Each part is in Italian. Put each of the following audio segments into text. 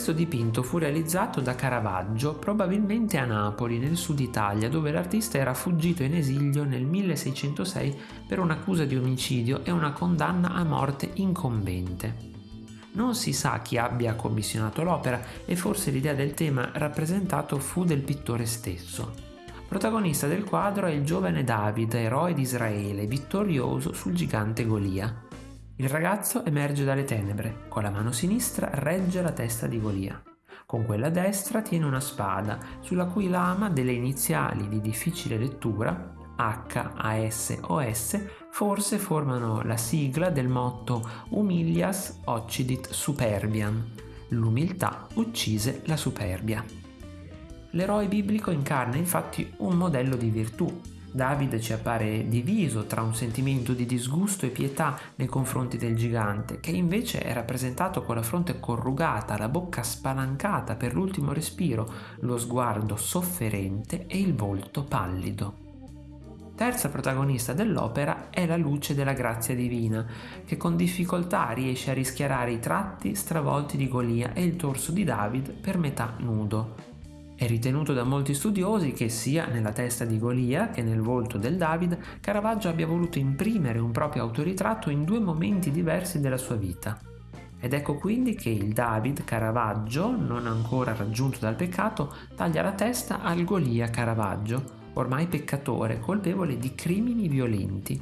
Questo dipinto fu realizzato da Caravaggio probabilmente a Napoli, nel sud Italia, dove l'artista era fuggito in esilio nel 1606 per un'accusa di omicidio e una condanna a morte incombente. Non si sa chi abbia commissionato l'opera e forse l'idea del tema rappresentato fu del pittore stesso. Protagonista del quadro è il giovane David, eroe di Israele, vittorioso sul gigante Golia. Il ragazzo emerge dalle tenebre, con la mano sinistra regge la testa di Golia. Con quella destra tiene una spada, sulla cui lama delle iniziali di difficile lettura H, AS o S forse formano la sigla del motto Humilias occidit superbiam, l'umiltà uccise la superbia. L'eroe biblico incarna infatti un modello di virtù. David ci appare diviso tra un sentimento di disgusto e pietà nei confronti del gigante, che invece è rappresentato con la fronte corrugata, la bocca spalancata per l'ultimo respiro, lo sguardo sofferente e il volto pallido terza protagonista dell'opera è la luce della grazia divina, che con difficoltà riesce a rischiarare i tratti stravolti di Golia e il torso di David per metà nudo. È ritenuto da molti studiosi che sia nella testa di Golia che nel volto del David Caravaggio abbia voluto imprimere un proprio autoritratto in due momenti diversi della sua vita. Ed ecco quindi che il David Caravaggio, non ancora raggiunto dal peccato, taglia la testa al Golia Caravaggio, ormai peccatore, colpevole di crimini violenti.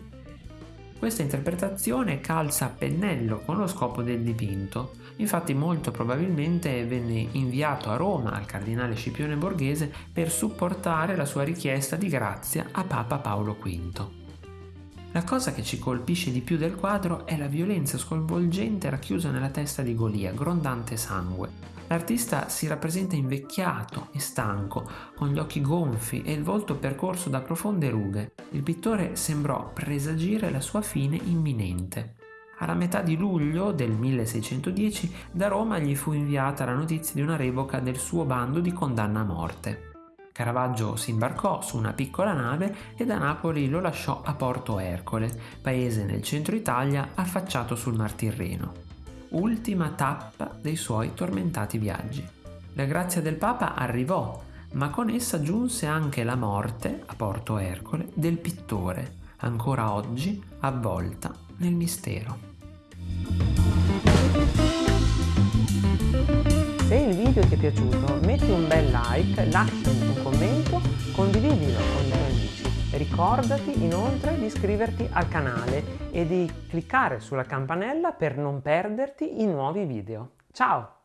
Questa interpretazione calza a pennello con lo scopo del dipinto, infatti molto probabilmente venne inviato a Roma al cardinale Scipione Borghese per supportare la sua richiesta di grazia a Papa Paolo V. La cosa che ci colpisce di più del quadro è la violenza sconvolgente racchiusa nella testa di Golia, grondante sangue, L'artista si rappresenta invecchiato e stanco, con gli occhi gonfi e il volto percorso da profonde rughe. Il pittore sembrò presagire la sua fine imminente. Alla metà di luglio del 1610 da Roma gli fu inviata la notizia di una revoca del suo bando di condanna a morte. Caravaggio si imbarcò su una piccola nave e da Napoli lo lasciò a Porto Ercole, paese nel centro Italia affacciato sul Mar Tirreno ultima tappa dei suoi tormentati viaggi. La grazia del Papa arrivò, ma con essa giunse anche la morte, a Porto Ercole, del pittore, ancora oggi avvolta nel mistero. Se il video ti è piaciuto metti un bel like, lasciami un commento, condividilo con i tuoi amici. Ricordati inoltre di iscriverti al canale e di cliccare sulla campanella per non perderti i nuovi video. Ciao!